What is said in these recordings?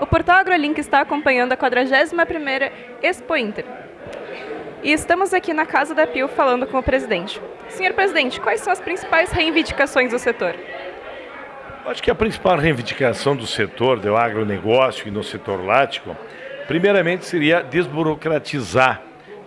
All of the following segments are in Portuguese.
O portal AgroLink está acompanhando a 41ª Expo Inter. E estamos aqui na casa da Pio falando com o presidente. Senhor presidente, quais são as principais reivindicações do setor? Acho que a principal reivindicação do setor, do agronegócio e no setor lático, primeiramente seria desburocratizar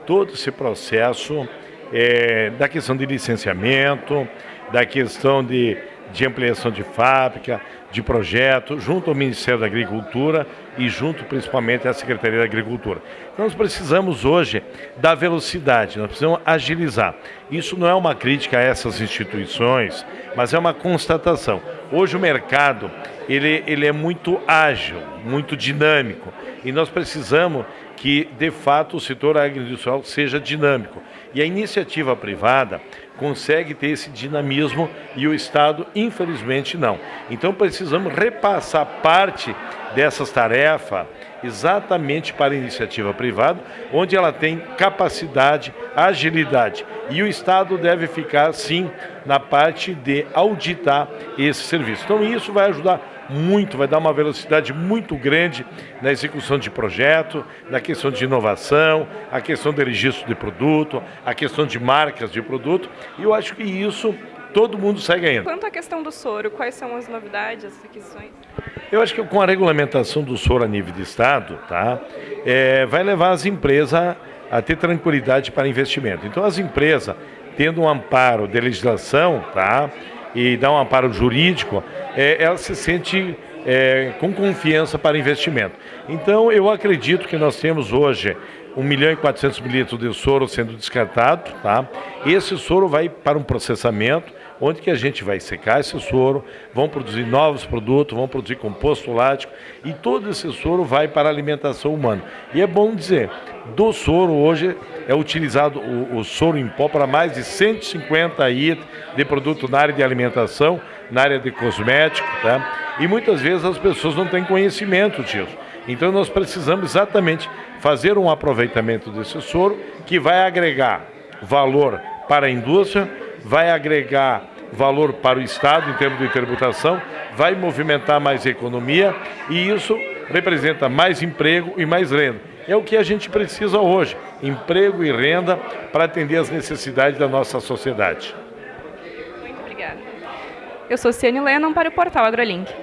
todo esse processo é, da questão de licenciamento, da questão de de ampliação de fábrica, de projeto, junto ao Ministério da Agricultura e junto principalmente à Secretaria da Agricultura. Então nós precisamos hoje da velocidade, nós precisamos agilizar. Isso não é uma crítica a essas instituições, mas é uma constatação. Hoje o mercado ele, ele é muito ágil, muito dinâmico e nós precisamos que, de fato, o setor agroindustrial seja dinâmico. E a iniciativa privada consegue ter esse dinamismo e o Estado, infelizmente, não. Então precisamos repassar parte dessas tarefas exatamente para a iniciativa privada, onde ela tem capacidade, agilidade. E o Estado deve ficar, sim, na parte de auditar esse serviço. Então isso vai ajudar muito, vai dar uma velocidade muito grande na execução de projeto, na questão de inovação, a questão do registro de produto, a questão de marcas de produto, e eu acho que isso todo mundo segue ainda. Quanto à questão do soro, quais são as novidades, as requisições? Eu acho que com a regulamentação do soro a nível de Estado, tá, é, vai levar as empresas a, a ter tranquilidade para investimento. Então as empresas, tendo um amparo de legislação, tá, e dar um amparo jurídico, é, ela se sente é, com confiança para investimento. Então, eu acredito que nós temos hoje 1 milhão e 400 mil litros de soro sendo descartado. Tá? Esse soro vai para um processamento, onde que a gente vai secar esse soro, vão produzir novos produtos, vão produzir composto lático e todo esse soro vai para a alimentação humana. E é bom dizer, do soro hoje é utilizado o, o soro em pó para mais de 150 itens de produto na área de alimentação, na área de cosmético, tá? E muitas vezes as pessoas não têm conhecimento disso. Então nós precisamos exatamente fazer um aproveitamento desse soro que vai agregar valor para a indústria, vai agregar valor para o Estado em termos de tributação, vai movimentar mais economia e isso representa mais emprego e mais renda. É o que a gente precisa hoje, emprego e renda para atender as necessidades da nossa sociedade. Muito obrigada. Eu sou Ciane Lennon para o portal AgroLink.